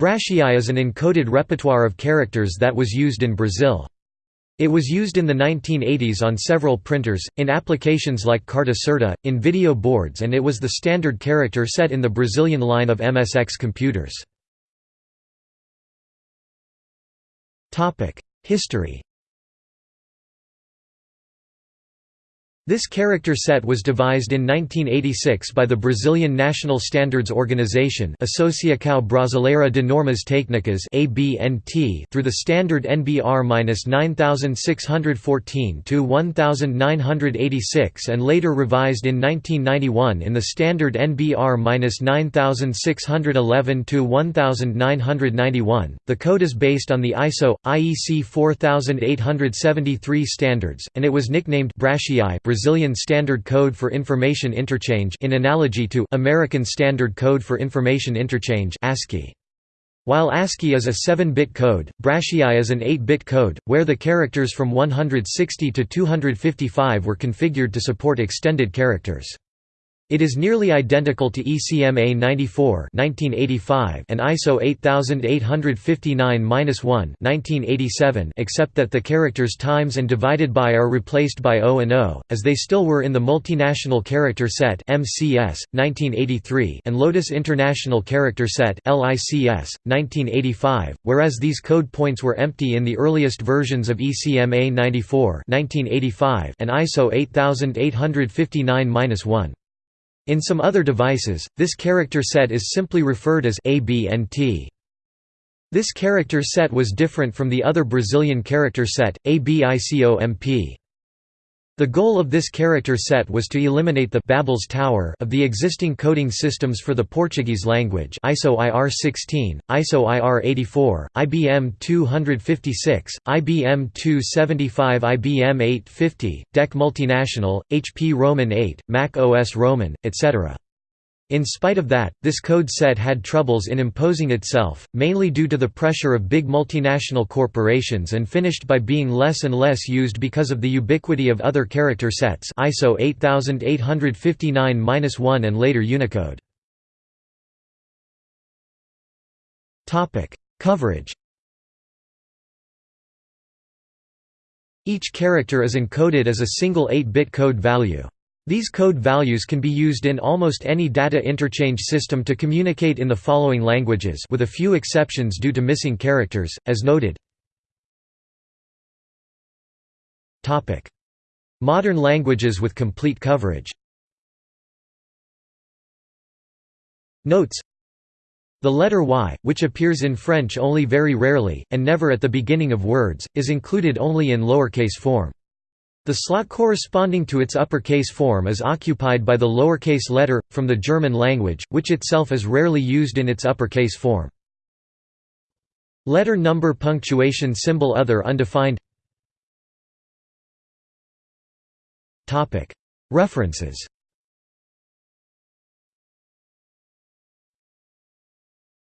BraSCII is an encoded repertoire of characters that was used in Brazil. It was used in the 1980s on several printers, in applications like Carta Certa, in video boards and it was the standard character set in the Brazilian line of MSX computers. History This character set was devised in 1986 by the Brazilian National Standards Organization Associação Brasileira de Normas Técnicas through the standard NBR-9614-1986 and later revised in 1991 in the standard NBR-9611-1991. The code is based on the ISO IEC 4873 standards and it was nicknamed BraSCII Brazilian Standard Code for Information Interchange in analogy to American Standard Code for Information Interchange ASCII. While ASCII is a 7-bit code, BraSCII is an 8-bit code, where the characters from 160 to 255 were configured to support extended characters. It is nearly identical to ECMA 94 1985 and ISO 8859-1 except that the characters times and divided by are replaced by O and O, as they still were in the Multinational Character Set MCS, 1983 and Lotus International Character Set LICS, 1985, whereas these code points were empty in the earliest versions of ECMA 94 1985 and ISO 8859-1. In some other devices, this character set is simply referred as ABNT. This character set was different from the other Brazilian character set, ABICOMP. The goal of this character set was to eliminate the Babel's Tower of the existing coding systems for the Portuguese language ISO IR16, ISO IR84, IBM 256, IBM 275 IBM 850, DEC Multinational, HP Roman 8, Mac OS Roman, etc. In spite of that, this code set had troubles in imposing itself, mainly due to the pressure of big multinational corporations and finished by being less and less used because of the ubiquity of other character sets ISO 8859-1 and later Unicode. Coverage Each character is encoded as a single 8-bit code value. These code values can be used in almost any data interchange system to communicate in the following languages with a few exceptions due to missing characters, as noted. Modern languages with complete coverage Notes The letter Y, which appears in French only very rarely, and never at the beginning of words, is included only in lowercase form. The slot corresponding to its uppercase form is occupied by the lowercase letter, from the German language, which itself is rarely used in its uppercase form. Letter number punctuation symbol other undefined. References